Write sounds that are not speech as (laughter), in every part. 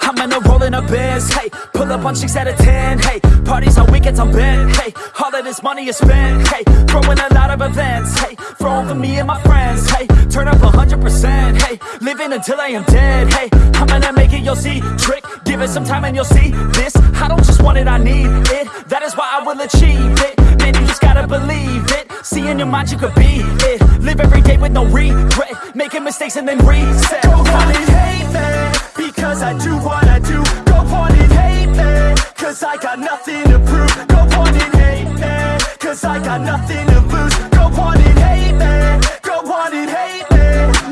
I'm in a rolling a biz, hey. Pull up on chicks out of 10, hey. Parties on weekends I'm bent, hey. All of this money is spent, hey. Throwing a lot of events, hey. Throwing for me and my friends, hey. Turn up 100%, hey. Living until I am dead, hey. I'm gonna make it, you'll see Trick, give it some time and you'll see This, I don't just want it, I need it. That is why I will achieve it. Man, you just gotta believe it. See in your mind you could be it. Live every day with no regret. Making mistakes and then reset. Go on and hate me Because I do what I do. Go on and hate me Cause I got nothing to prove. Go on and hate me Cause I got nothing to lose. Go on and hate me Go on and hate me.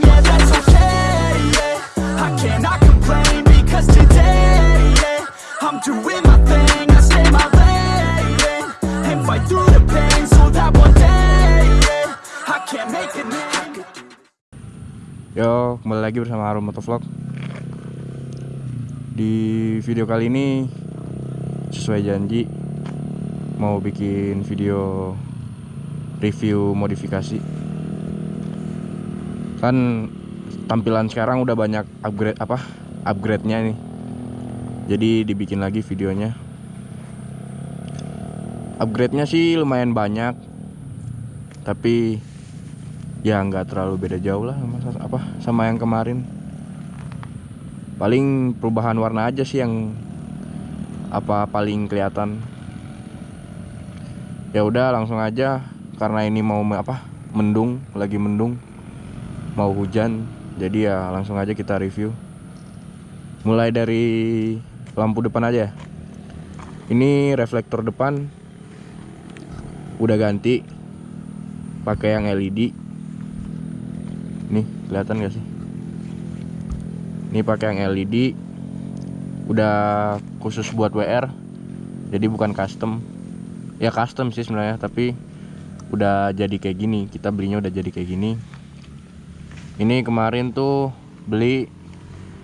Yeah, that's okay, yeah. I cannot complain Because today, yeah I'm doing my thing I stay my lane And fight through the pain So that one day, yeah I can make it. Yo, kembali lagi bersama Harum Motovlog Di video kali ini Sesuai janji Mau bikin video Review modifikasi. Kan Tampilan sekarang udah banyak upgrade apa Upgrade-nya nih Jadi dibikin lagi videonya. Upgrade-nya sih lumayan banyak Tapi ya nggak terlalu beda jauh lah sama apa sama yang kemarin paling perubahan warna aja sih yang apa paling kelihatan. Ya udah langsung aja. Karena ini mau apa mendung lagi mendung mau hujan. Jadi ya langsung aja kita review. Mulai dari lampu depan aja. Ini reflektor depan. Udah ganti. Pakai yang LED nih kelihatan gak sih ini pakai yang LED udah khusus buat WR jadi bukan custom. Ya custom sih sebenarnya tapi udah jadi kayak gini. Kita belinya udah jadi kayak gini. Ini kemarin tuh beli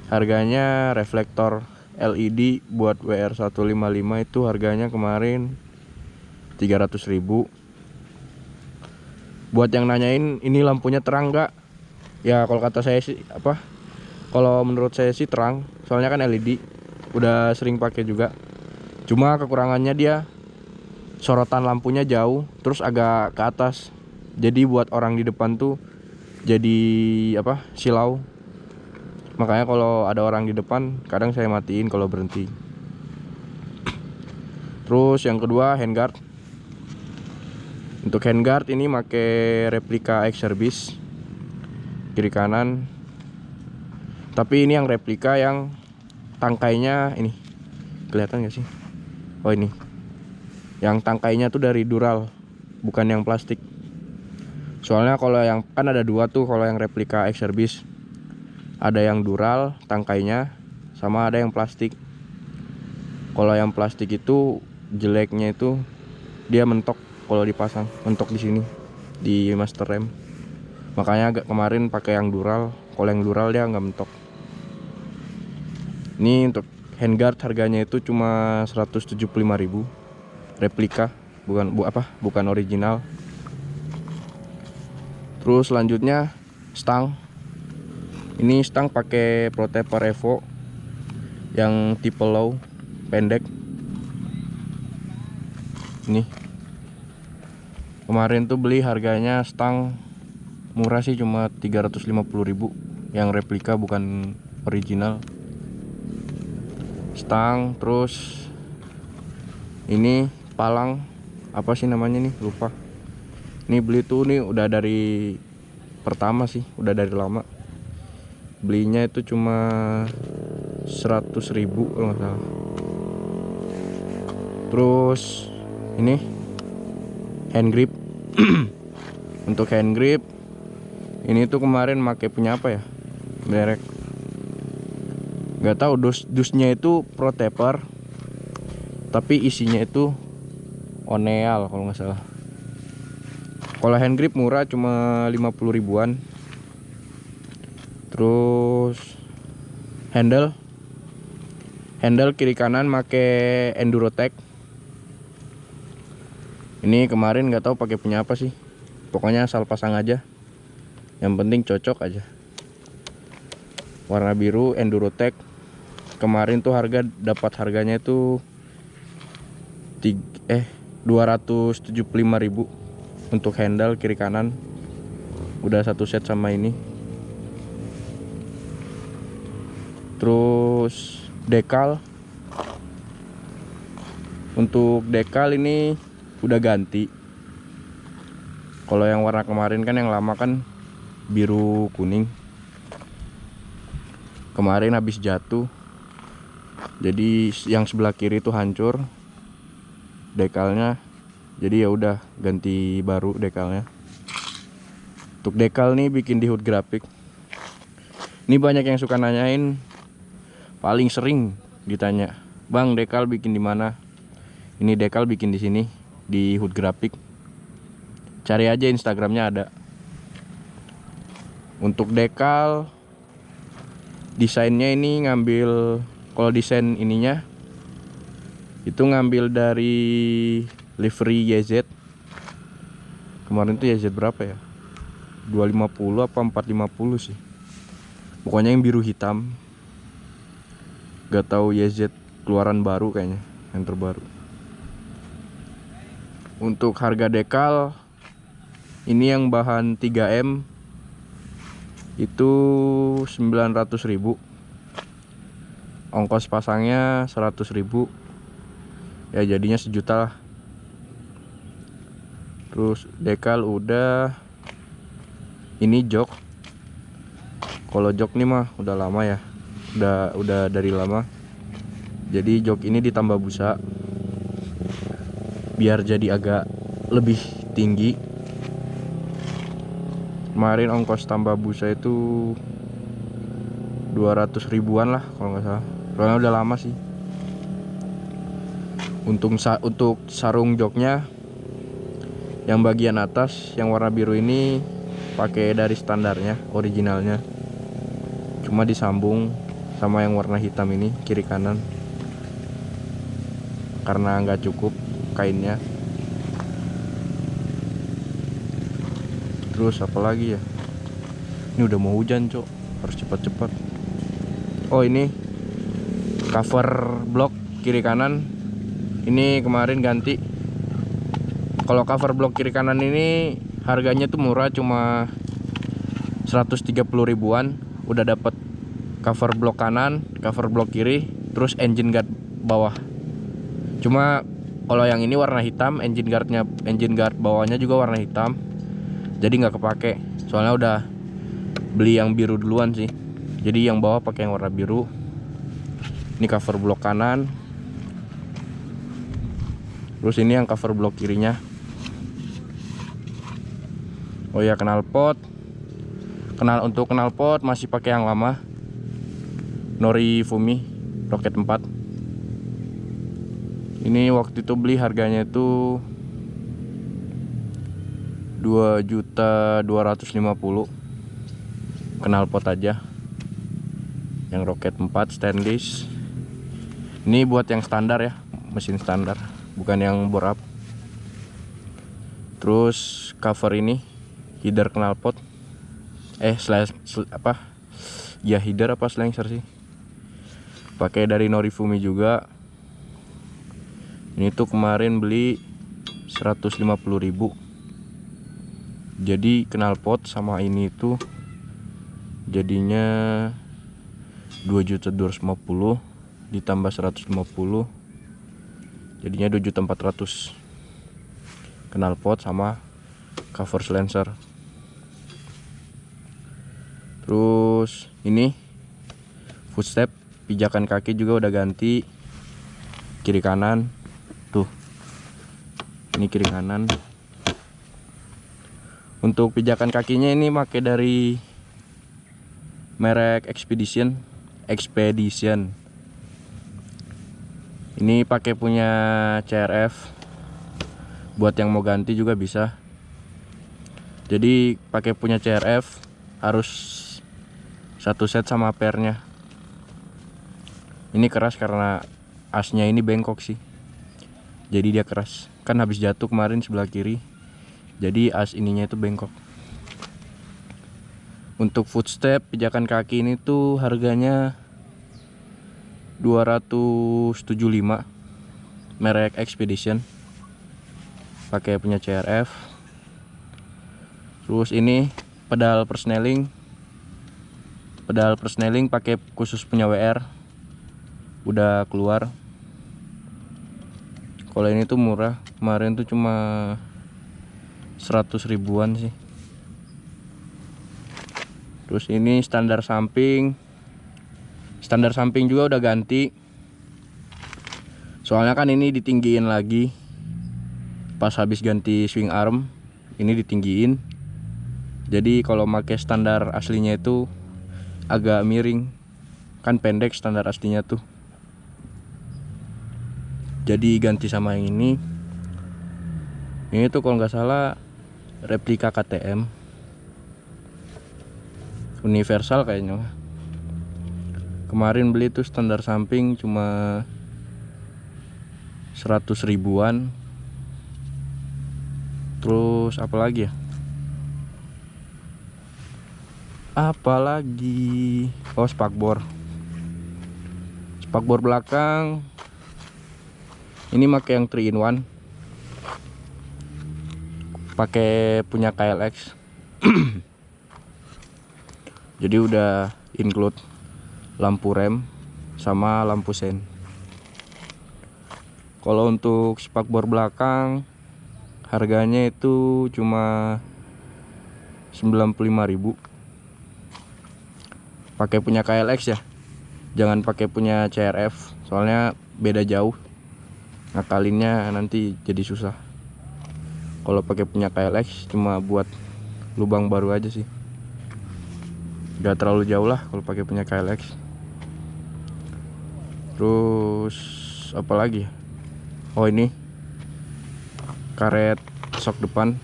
harganya reflektor LED buat WR 155 itu harganya kemarin 300.000 buat yang nanyain ini lampunya terang nggak? Ya kalau kata saya sih apa kalau menurut saya sih terang soalnya kan LED udah sering pakai juga. Cuma kekurangannya dia sorotan lampunya jauh terus agak ke atas. Jadi buat orang di depan tuh jadi apa silau. Makanya kalau ada orang di depan kadang saya matiin kalau berhenti. Terus yang kedua handguard. Untuk handguard ini pakai replika X service kiri kanan tapi ini yang replika yang tangkainya ini. Kelihatan gak sih? Oh ini. Yang tangkainya tuh dari dural bukan yang plastik. Soalnya kalau yang kan ada dua tuh kalau yang replika X service ada yang dural tangkainya sama ada yang plastik. Kalau yang plastik itu jeleknya itu dia mentok kalau dipasang mentok di sini di master rem. Makanya agak kemarin pakai yang dural kalau yang dural dia nggak mentok ini untuk handguard harganya itu cuma 175.000 replika bukan bu apa bukan original. Terus selanjutnya stang. Ini stang pakai protector Evo yang tipe low pendek. Ini. Kemarin tuh beli harganya stang murah sih cuma 350.000 yang replika bukan original stang terus ini palang apa sih namanya nih? Lupa. Ini beli tuh nih udah dari pertama sih udah dari lama. Belinya itu cuma 100.000 kalau nggak salah. Terus ini hand grip. (clears throat) Untuk hand grip ini tuh kemarin make punya apa ya? Merek nggak tahu dus dusnya itu pro taper tapi isinya itu oneal kalau nggak salah. Kalau hand grip murah cuma 50 ribuan. Terus handle handle kiri kanan make endurotech ini kemarin nggak tahu pakai punya apa sih. Pokoknya asal pasang aja. Yang penting cocok aja. Warna biru endurotech kemarin tuh harga dapat harganya itu eh 275.000 untuk handle kiri kanan. Udah satu set sama ini. Terus dekal. Untuk dekal ini udah ganti. Kalau yang warna kemarin kan yang lama kan biru kuning. Kemarin habis jatuh jadi yang sebelah kiri itu hancur dekalnya. Jadi ya udah ganti baru dekalnya. Untuk dekal nih bikin di hood grafik. Ini banyak yang suka nanyain paling sering ditanya bang dekal bikin di mana? Ini dekal bikin di sini di hood grafik. Cari aja instagramnya ada. Untuk dekal desainnya ini ngambil kalau desain ininya itu ngambil dari livery YZ kemarin tuh YZ berapa ya? 250 apa 450 sih. Pokoknya yang biru hitam. Gak tahu YZ keluaran baru kayaknya yang terbaru. Untuk harga dekal ini yang bahan 3M itu 900.000 ongkos pasangnya 100.000 ya jadinya sejuta lah. Terus dekal udah. Ini jok. Kalau jok nih mah udah lama ya. Udah udah dari lama. Jadi jok ini ditambah busa. Biar jadi agak lebih tinggi. Kemarin ongkos tambah busa itu 200 ribuan lah kalau nggak salah soalnya udah lama sih. Untuk sa untuk sarung joknya yang bagian atas yang warna biru ini pakai dari standarnya originalnya. Cuma disambung sama yang warna hitam ini kiri kanan. Karena nggak cukup kainnya. Terus apa lagi ya? Ini udah mau hujan cok. Harus cepat-cepat. Oh ini cover blok kiri kanan. Ini kemarin ganti. Kalau cover blok kiri kanan ini harganya tuh murah cuma 130 ribuan. Udah dapat cover blok kanan cover blok kiri terus engine guard bawah. Cuma kalau yang ini warna hitam engine guardnya engine guard bawahnya juga warna hitam. Jadi nggak kepake. Soalnya udah beli yang biru duluan sih. Jadi yang bawah pakai yang warna biru ini cover blok kanan. Terus ini yang cover blok kirinya. Oh ya knalpot kenal untuk knalpot masih pakai yang lama. Nori Fumi Rocket 4 ini waktu itu beli harganya itu 2 juta 250 knalpot aja. Yang Rocket 4 stainless ini buat yang standar ya mesin standar bukan yang bore up. Terus cover ini header knalpot. Eh slash sl apa? Ya header apa slenser sih? Pakai dari Norifumi juga. Ini tuh kemarin beli 150.000 jadi knalpot sama ini tuh jadinya 2.250 ditambah 150 jadinya 2.400 kenal pot sama cover silencer terus ini footstep pijakan kaki juga udah ganti. Kiri kanan tuh ini kiri kanan. Untuk pijakan kakinya ini pakai dari merek Expedition. Expedition ini pakai punya CRF buat yang mau ganti juga bisa. Jadi pakai punya CRF harus satu set sama pernya ini keras karena asnya ini bengkok sih. Jadi dia keras. Kan habis jatuh kemarin sebelah kiri. Jadi as ininya itu bengkok. Untuk footstep pijakan kaki ini tuh harganya 275 merek Expedition. Pakai punya CRF terus ini pedal persneling pedal persneling pakai khusus punya WR udah keluar. Kalau ini tuh murah. Kemarin tuh cuma 100 ribuan sih. Terus ini standar samping standar samping juga udah ganti. Soalnya kan ini ditinggiin lagi. Pas habis ganti swing arm ini ditinggiin. Jadi kalau pakai standar aslinya itu agak miring. Kan pendek standar aslinya tuh. Jadi ganti sama yang ini. Ini tuh kalau nggak salah replika KTM universal kayaknya kemarin beli tuh standar samping cuma 100 ribuan. Terus apa lagi ya? Apalagi oh spakbor spakbor belakang. Ini pakai yang 3 in 1 pakai punya KLX (clears throat) jadi udah include lampu rem sama lampu sen. Kalau untuk spakbor belakang harganya itu cuma 95.000 pakai punya KLX ya jangan pakai punya CRF soalnya beda jauh. Ngakalinnya nanti jadi susah. Kalau pakai punya KLX cuma buat lubang baru aja sih. Gak terlalu jauh lah kalau pakai punya KLX terus apa lagi? Oh ini. Karet sok depan.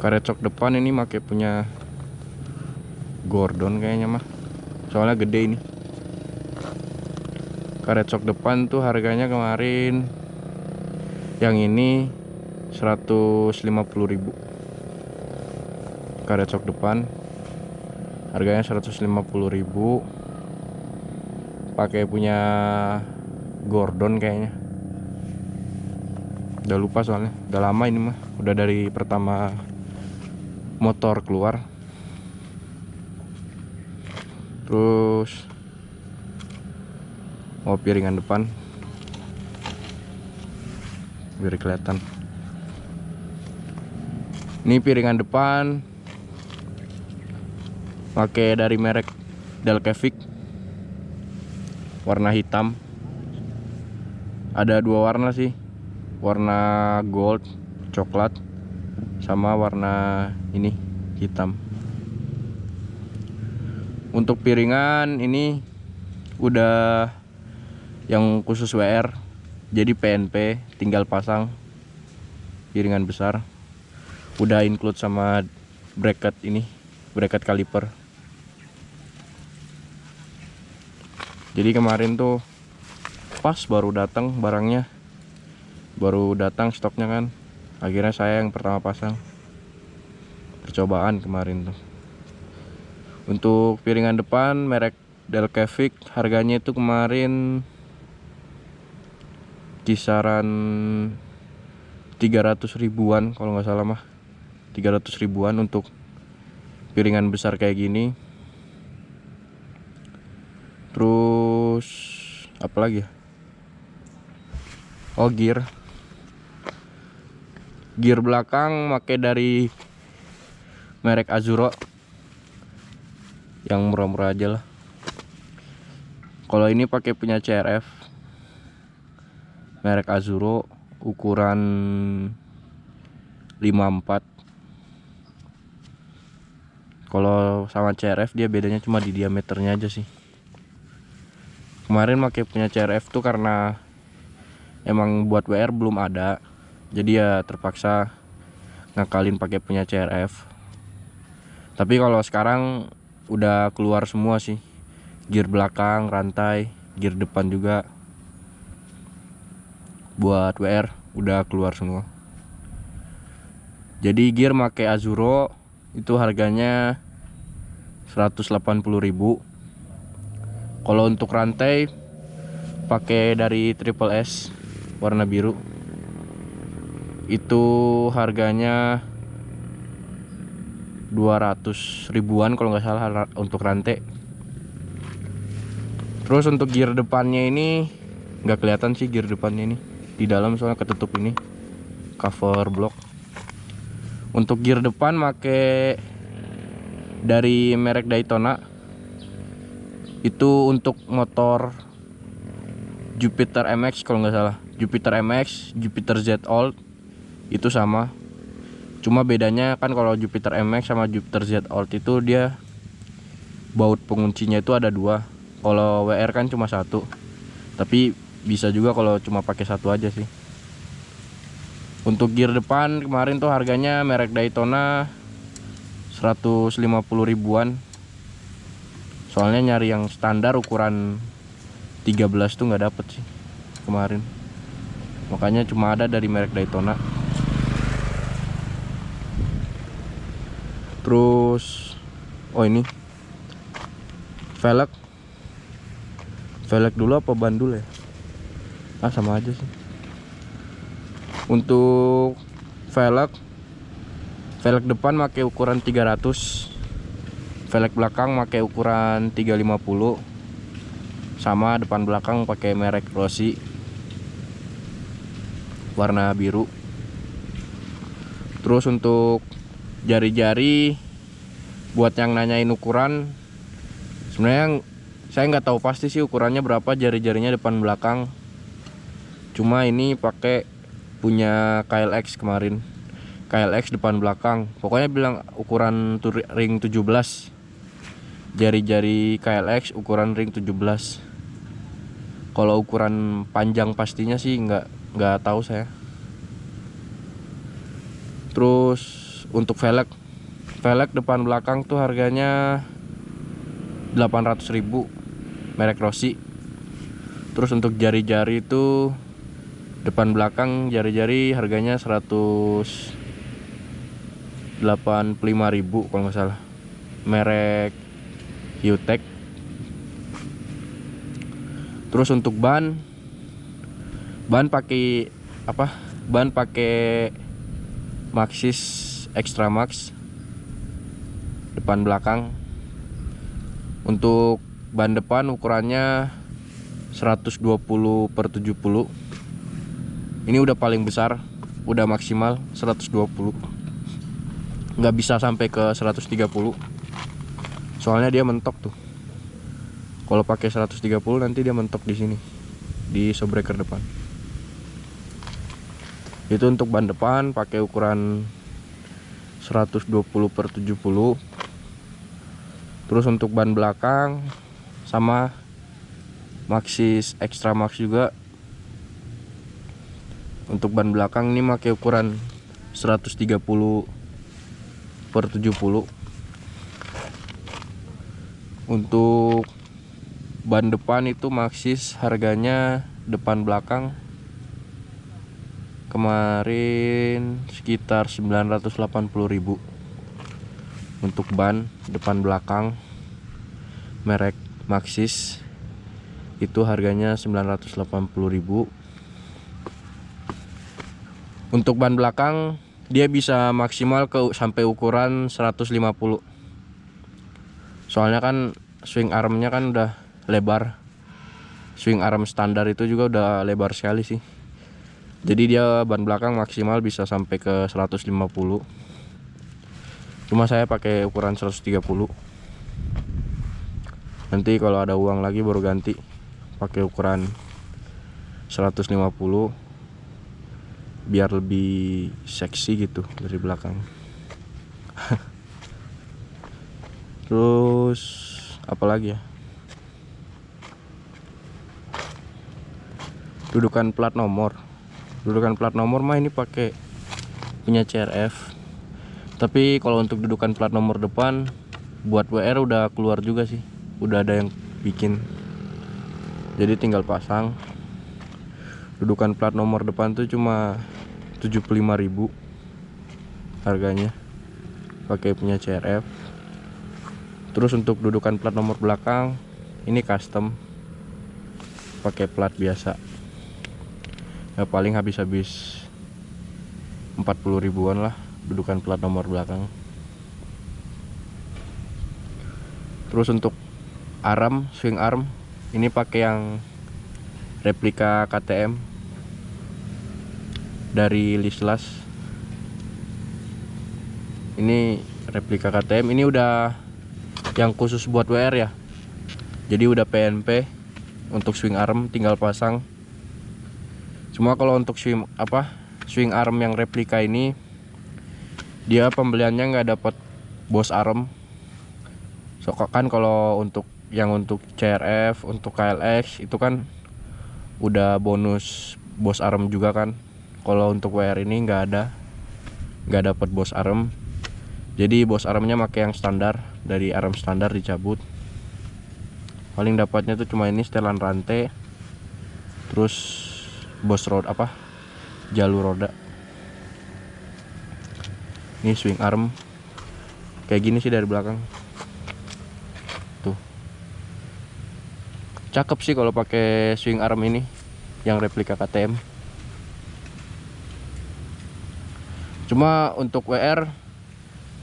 Karet sok depan ini pakai punya Gordon kayaknya mah. Soalnya gede ini. Karet sok depan tuh harganya kemarin yang ini 150.000 karet sok depan harganya 150.000 pakai punya Gordon kayaknya. Udah lupa soalnya. Udah lama ini mah. Udah dari pertama motor keluar. Terus mau piringan depan. Biar kelihatan. Ini piringan depan. Pakai dari merek Delcavic warna hitam. Ada dua warna sih. Warna gold coklat sama warna ini hitam. Untuk piringan ini udah yang khusus WR jadi PNP tinggal pasang piringan besar. Udah include sama bracket ini bracket kaliper jadi kemarin tuh pas baru datang barangnya. Baru datang stoknya kan. Akhirnya saya yang pertama pasang. Percobaan kemarin tuh. Untuk piringan depan merek Delcavic harganya itu kemarin kisaran 300 ribuan kalau nggak salah mah. 300 ribuan untuk piringan besar kayak gini terus apa lagi ya? Oh gear. Gear belakang pakai dari merek Azuro. Yang murah-murah aja lah. Kalau ini pakai punya CRF merek Azuro ukuran 54 kalau sama CRF dia bedanya cuma di diameternya aja sih kemarin pakai punya CRF tuh karena emang buat WR belum ada. Jadi ya terpaksa ngakalin pakai punya CRF tapi kalau sekarang udah keluar semua sih. Gear belakang rantai gear depan juga. Buat WR udah keluar semua. Jadi gear pakai Azuro itu harganya 180.000 kalau untuk rantai pakai dari triple S warna biru. Itu harganya 200 ribuan kalau nggak salah untuk rantai. Terus untuk gear depannya ini nggak kelihatan sih gear depannya ini. Di dalam soalnya ketutup ini cover block. Untuk gear depan make dari merek Daytona itu untuk motor Jupiter MX kalau nggak salah. Jupiter MX Jupiter Z Old itu sama. Cuma bedanya kan kalau Jupiter MX sama Jupiter Z Old itu dia baut penguncinya itu ada dua. Kalau WR kan cuma satu. Tapi bisa juga kalau cuma pakai satu aja sih. Untuk gear depan kemarin tuh harganya merek Daytona 150 ribuan soalnya nyari yang standar ukuran 13 tuh nggak dapet sih kemarin. Makanya cuma ada dari merek Daytona. Terus oh ini velg. Velg dulu apa bandul ya? Ah sama aja sih. Untuk velg velg depan pakai ukuran 300 velg belakang pakai ukuran 350 sama depan belakang pakai merek Rossi. Warna biru. Terus untuk jari-jari buat yang nanyain ukuran sebenarnya saya nggak tahu pasti sih ukurannya berapa jari-jarinya depan belakang. Cuma ini pakai punya KLX kemarin. KLX depan belakang. Pokoknya bilang ukuran ring 17 jari-jari KLX ukuran ring 17 kalau ukuran panjang pastinya sih nggak nggak tahu saya. Terus untuk velg velg depan belakang tuh harganya 800.000 merek Rossi. Terus untuk jari-jari itu depan belakang jari-jari harganya 185.000 kalau nggak salah. Merek Hyutech terus untuk ban ban pakai apa? Ban pakai Maxxis Extra Max depan belakang. Untuk ban depan ukurannya 120 per 70 ini udah paling besar udah maksimal 120 nggak bisa sampai ke 130 soalnya dia mentok tuh. Kalau pakai 130 nanti dia mentok di sini di shockbreaker depan. Itu untuk ban depan pakai ukuran 120 per 70 terus untuk ban belakang sama Maxxis Extra Max juga. Untuk ban belakang ini pakai ukuran 130 per 70 untuk ban depan itu Maxxis harganya depan belakang. Kemarin sekitar 980.000 untuk ban depan belakang merek Maxxis itu harganya 980.000 untuk ban belakang dia bisa maksimal ke sampai ukuran 150 soalnya kan swing armnya kan udah lebar. Swing arm standar itu juga udah lebar sekali sih. Jadi dia ban belakang maksimal bisa sampai ke 150 cuma saya pakai ukuran 130 nanti kalau ada uang lagi baru ganti pakai ukuran 150 biar lebih seksi gitu dari belakang. (laughs) Terus apa lagi ya? Dudukan plat nomor. Dudukan plat nomor mah ini pakai punya CRF tapi kalau untuk dudukan plat nomor depan buat WR udah keluar juga sih. Udah ada yang bikin. Jadi tinggal pasang. Dudukan plat nomor depan tuh cuma 75.000 harganya. Pakai punya CRF terus untuk dudukan plat nomor belakang ini custom. Pakai plat biasa. Ya paling habis-habis 40 ribuan lah dudukan plat nomor belakang. Terus untuk arm swing arm ini pakai yang replika KTM dari Lislas. Ini replika KTM ini udah yang khusus buat WR ya. Jadi udah PNP untuk swing arm tinggal pasang. Cuma kalau untuk swing apa swing arm yang replika ini dia pembeliannya nggak dapat bos arm. So kan kalau untuk yang untuk CRF untuk KLX itu kan udah bonus bos arm juga kan. Kalau untuk WR ini nggak ada nggak dapat bos arm. Jadi bos armnya pakai yang standar dari arm standar dicabut. Paling dapatnya tuh cuma ini setelan rantai terus bos road apa jalur roda. Ini swing arm kayak gini sih dari belakang. Tuh. Cakep sih kalau pakai swing arm ini yang replika KTM cuma untuk WR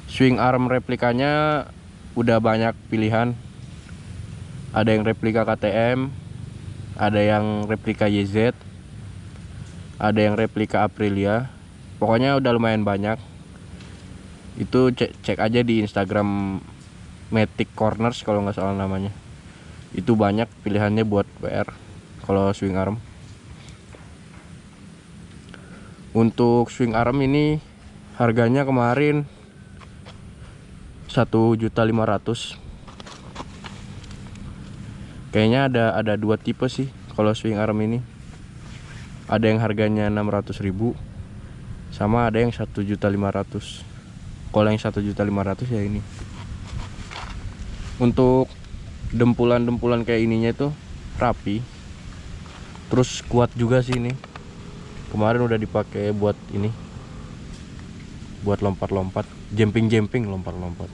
swing arm replikanya udah banyak pilihan. Ada yang replika KTM ada yang replika YZ ada yang replika Aprilia. Pokoknya udah lumayan banyak. Itu cek, cek aja di Instagram Matic Corners kalau nggak salah namanya. Itu banyak pilihannya buat WR kalau swing arm. Untuk swing arm ini harganya kemarin 1.500 kayaknya ada ada dua tipe sih kalau swing arm ini. Ada yang harganya 600.000 sama ada yang 1.500 kalau yang 1.500 ya ini. Untuk dempulan-dempulan kayak ininya itu rapi. Terus kuat juga sih ini. Kemarin udah dipakai buat ini buat lompat-lompat jumping-jumping lompat-lompat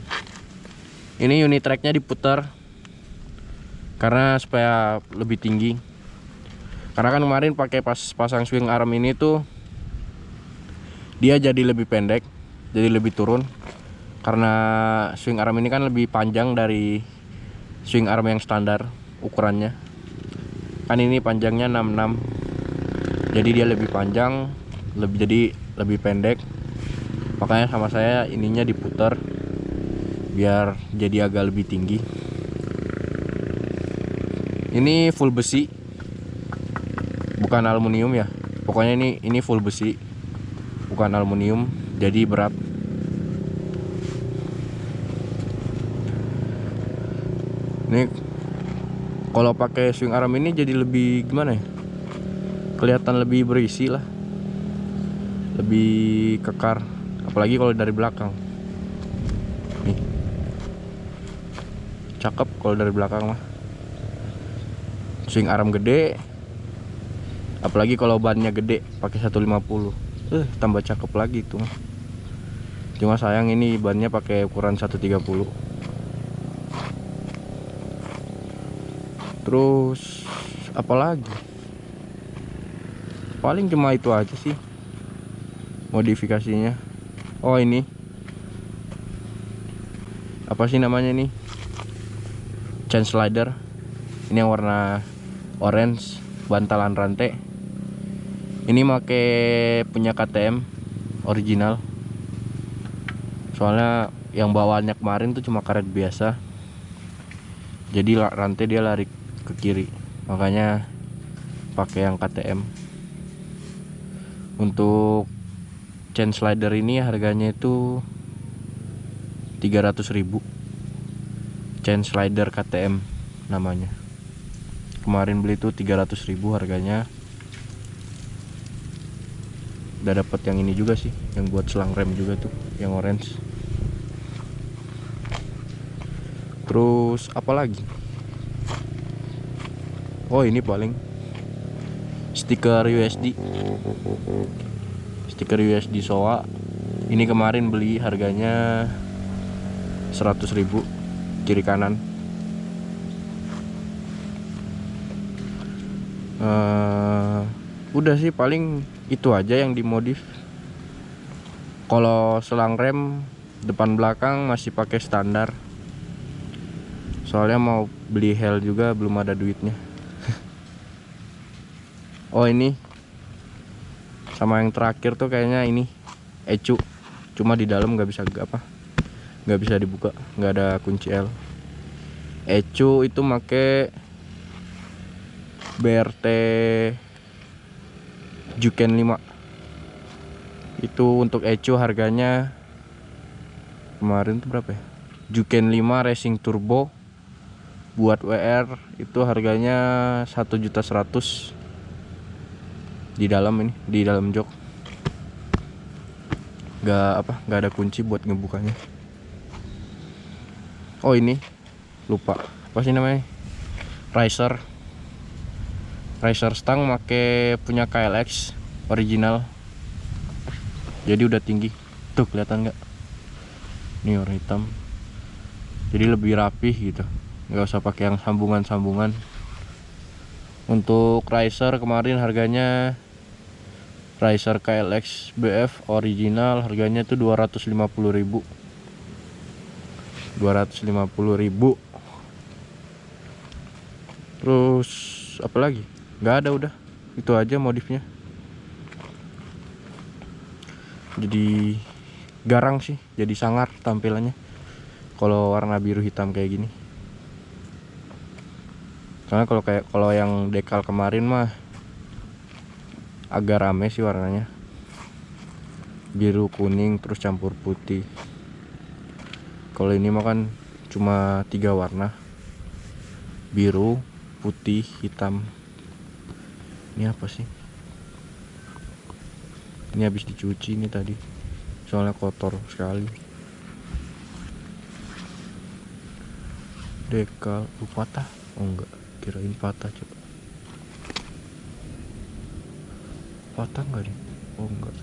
ini unit tracknya diputar. Karena supaya lebih tinggi. Karena kan kemarin pakai pas pasang swing arm ini tuh dia jadi lebih pendek jadi lebih turun. Karena swing arm ini kan lebih panjang dari swing arm yang standar ukurannya. Kan ini panjangnya 66 jadi dia lebih panjang lebih jadi lebih pendek makanya sama saya ininya diputar biar jadi agak lebih tinggi. Ini full besi. Bukan aluminium ya. Pokoknya ini ini full besi. Bukan aluminium jadi berat. Ini kalau pakai swing arm ini jadi lebih gimana ya? Kelihatan lebih berisi lah. Lebih kekar apalagi kalau dari belakang. Nih. Cakep kalau dari belakang mah. Swing arm gede. Apalagi kalau bannya gede pakai 150 eh tambah cakep lagi tuh cuma sayang ini bannya pakai ukuran 130 terus apalagi? Paling cuma itu aja sih modifikasinya oh ini. Apa sih namanya nih chain slider. Ini yang warna orange bantalan rantai. Ini make punya KTM original. Soalnya yang bawaannya kemarin tuh cuma karet biasa. Jadi rantai dia lari ke kiri. Makanya pakai yang KTM untuk chain slider ini harganya itu 300.000 chain slider KTM namanya. Kemarin beli tuh 300 ribu harganya. Udah dapat yang ini juga sih yang buat selang rem juga tuh yang orange. Terus apa lagi? Oh ini paling stiker USD stiker USD SOA. Ini kemarin beli harganya 100.000 kiri kanan. Eh, udah sih paling itu aja yang dimodif. Kalau selang rem depan belakang masih pakai standar. Soalnya mau beli hel juga belum ada duitnya. (laughs) Oh ini sama yang terakhir tuh kayaknya ini ecu. Cuma di dalam nggak bisa apa nggak bisa dibuka nggak ada kunci L. Ecu itu make BRT Juken 5 itu untuk ecu harganya kemarin tuh berapa ya? Juken 5 Racing Turbo buat WR itu harganya 1 juta 100 di dalam ini di dalam jok. Nggak apa nggak ada kunci buat ngebukanya. Oh ini. Lupa. Apa sih namanya? Riser riser stang make punya KLX original. Jadi udah tinggi. Tuh kelihatan nggak? Ini warna hitam. Jadi lebih rapih gitu. Nggak usah pakai yang sambungan-sambungan. Untuk riser kemarin harganya Riser KLX BF original harganya tuh 250.000 250.000 terus apa lagi? Nggak ada udah. Itu aja modifnya. Jadi garang sih jadi sangar tampilannya. Kalau warna biru hitam kayak gini. Karena kalau kayak kalau yang dekal kemarin mah agak rame sih warnanya. Biru kuning terus campur putih. Kalau ini mah kan cuma tiga warna. Biru putih hitam. Ini apa sih? Ini habis dicuci ini tadi. Soalnya kotor sekali. Dekal uh, patah? Oh enggak. Kirain patah coba patah nggak nih? Oh enggak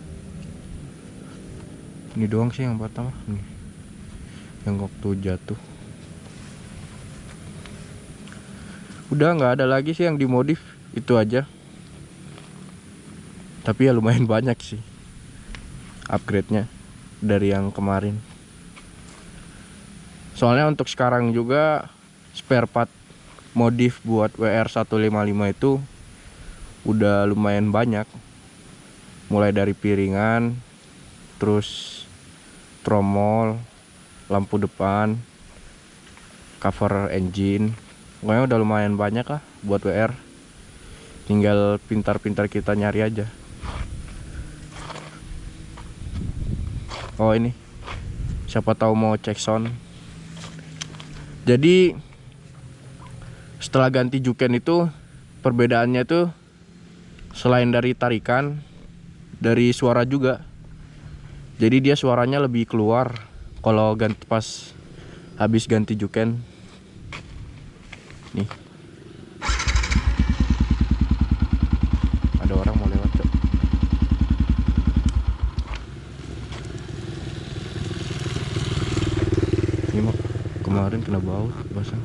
ini doang sih yang patah mah nih. Yang waktu jatuh. Udah nggak ada lagi sih yang dimodif. Itu aja. Tapi ya lumayan (laughs) banyak sih upgrade nya dari yang kemarin. Soalnya untuk sekarang juga spare part modif buat WR155 itu udah lumayan banyak mulai dari piringan terus tromol lampu depan cover engine. Pokoknya udah lumayan banyak lah buat WR tinggal pintar-pintar kita nyari aja. Oh ini. Siapa tahu mau cek sound. Jadi setelah ganti juken itu perbedaannya tuh selain dari tarikan dari suara juga. Jadi dia suaranya lebih keluar kalau ganti pas habis ganti juken. Nih. Ada orang mau lewat cok. Ini mah kemarin kena bau basah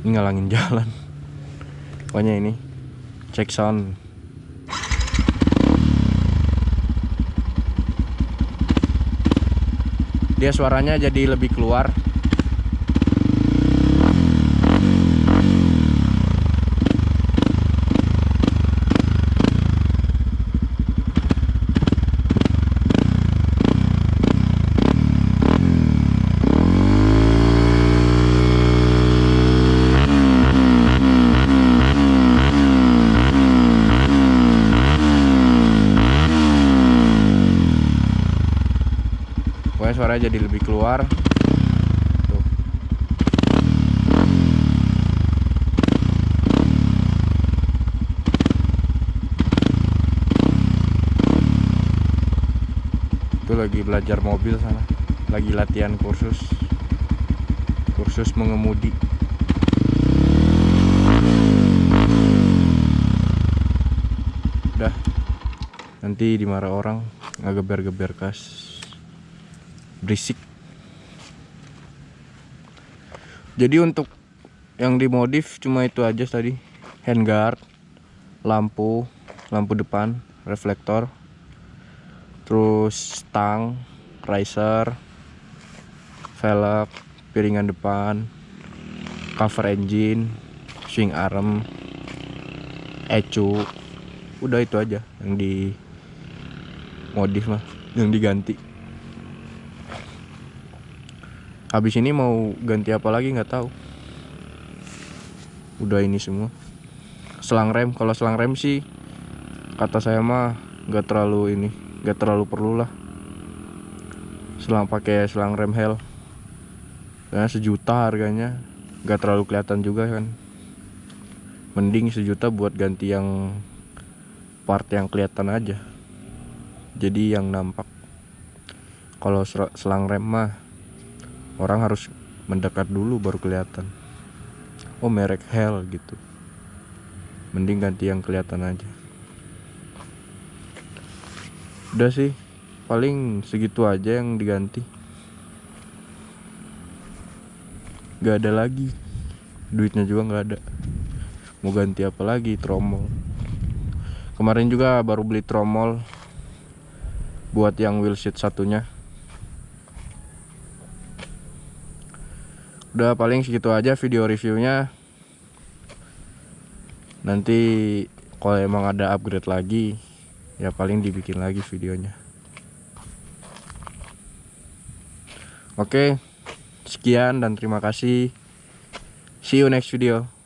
ini ngalangin (laughs) jalan. Pokoknya ini cek sound dia suaranya jadi lebih keluar jadi lebih keluar. Tuh. itu lagi belajar mobil sana. Lagi latihan kursus. Kursus mengemudi. Udah nanti dimarah orang ngegeber-geber kas berisik. Jadi untuk yang dimodif cuma itu aja tadi. Handguard lampu lampu depan reflektor terus stang riser velg piringan depan cover engine swing arm ecu udah itu aja yang di modif mah yang diganti habis ini mau ganti apa lagi nggak tahu. Udah ini semua. Selang rem kalau selang rem sih kata saya mah nggak terlalu ini nggak terlalu perlu lah. Selang pakai selang rem hell. Karena sejuta harganya nggak terlalu kelihatan juga kan. Mending sejuta buat ganti yang part yang kelihatan aja. Jadi yang nampak. Kalau selang rem mah orang harus mendekat dulu baru kelihatan. Oh merek hell gitu. Mending ganti yang kelihatan aja. Udah sih paling segitu aja yang diganti. Gak ada lagi. Duitnya juga nggak ada. Mau ganti apa lagi? Tromol. Kemarin juga baru beli tromol buat yang wheel seat satunya udah paling segitu aja video reviewnya. Nanti kalau emang ada upgrade lagi ya paling dibikin lagi videonya. Oke sekian dan terima kasih. See you next video